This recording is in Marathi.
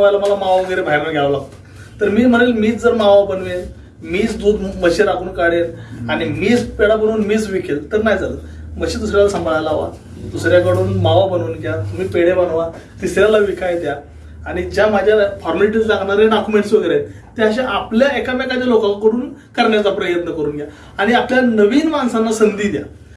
बनवायला मला मावा वगैरे बाहेर घ्यावा लागतो. तर मी म्हणेल मीच जर मावा बनवेल मीच दूध म्हशी राखून काढेल आणि मीच पेढा बनवून मीच विकेल तर नाही चालत. म्हशी दुसऱ्याला सांभाळायला हवा दुसऱ्याकडून मावा बनवून घ्या तुम्ही पेढे बनवा तिसऱ्याला विकाय द्या. आणि ज्या माझ्या फॉर्मॅलिटीज लागणारे डॉक्युमेंट्स वगैरे आहेत ते अशा आपल्या एकामेकाच्या लोकांकडून करण्याचा प्रयत्न करून घ्या. आणि आपल्या नवीन माणसांना संधी द्या.